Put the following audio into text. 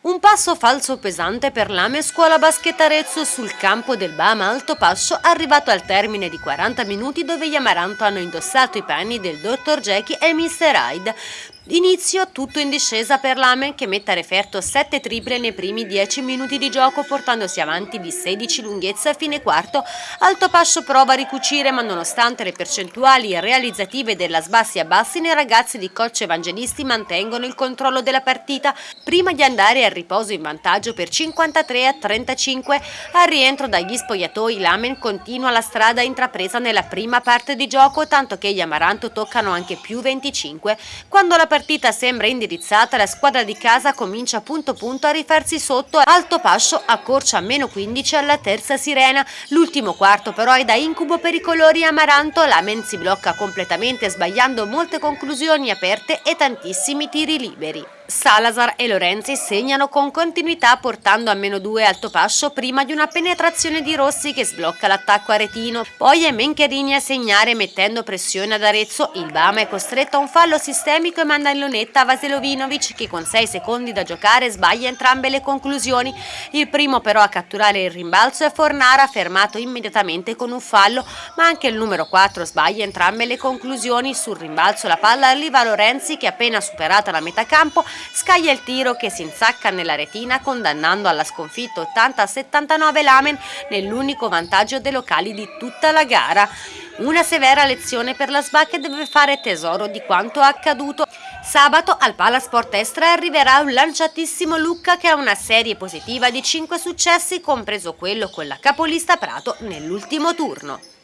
Un passo falso pesante per l'Ame Scuola Basket Arezzo sul campo del Bama Alto Pascio arrivato al termine di 40 minuti dove gli Amaranto hanno indossato i panni del Dr. Jackie e Mr. Hyde. Inizio tutto in discesa per l'Amen che mette a referto 7 triple nei primi 10 minuti di gioco portandosi avanti di 16 lunghezza a fine quarto. Alto Pascio prova a ricucire ma nonostante le percentuali realizzative della sbassi a bassi i ragazzi di coach evangelisti mantengono il controllo della partita prima di andare al riposo in vantaggio per 53 a 35. Al rientro dagli spogliatoi l'Amen continua la strada intrapresa nella prima parte di gioco tanto che gli Amaranto toccano anche più 25 quando la partita partita sembra indirizzata, la squadra di casa comincia punto punto a rifarsi sotto, alto pascio accorcia a meno 15 alla terza sirena. L'ultimo quarto però è da incubo per i colori amaranto, la Men si blocca completamente sbagliando molte conclusioni aperte e tantissimi tiri liberi. Salazar e Lorenzi segnano con continuità portando a meno 2 Altopascio prima di una penetrazione di Rossi che sblocca l'attacco aretino. Poi è Mencherini a segnare mettendo pressione ad Arezzo. Il Bama è costretto a un fallo sistemico e manda in lunetta Vaselovinovic che con 6 secondi da giocare sbaglia entrambe le conclusioni. Il primo però a catturare il rimbalzo è Fornara fermato immediatamente con un fallo ma anche il numero 4 sbaglia entrambe le conclusioni. Sul rimbalzo la palla arriva a Lorenzi che appena superata la metà campo scaglia il tiro che si insacca nella retina condannando alla sconfitta 80-79 l'Amen nell'unico vantaggio dei locali di tutta la gara. Una severa lezione per la SBA che deve fare tesoro di quanto accaduto. Sabato al Palasport Estra arriverà un lanciatissimo Lucca che ha una serie positiva di 5 successi, compreso quello con la capolista Prato nell'ultimo turno.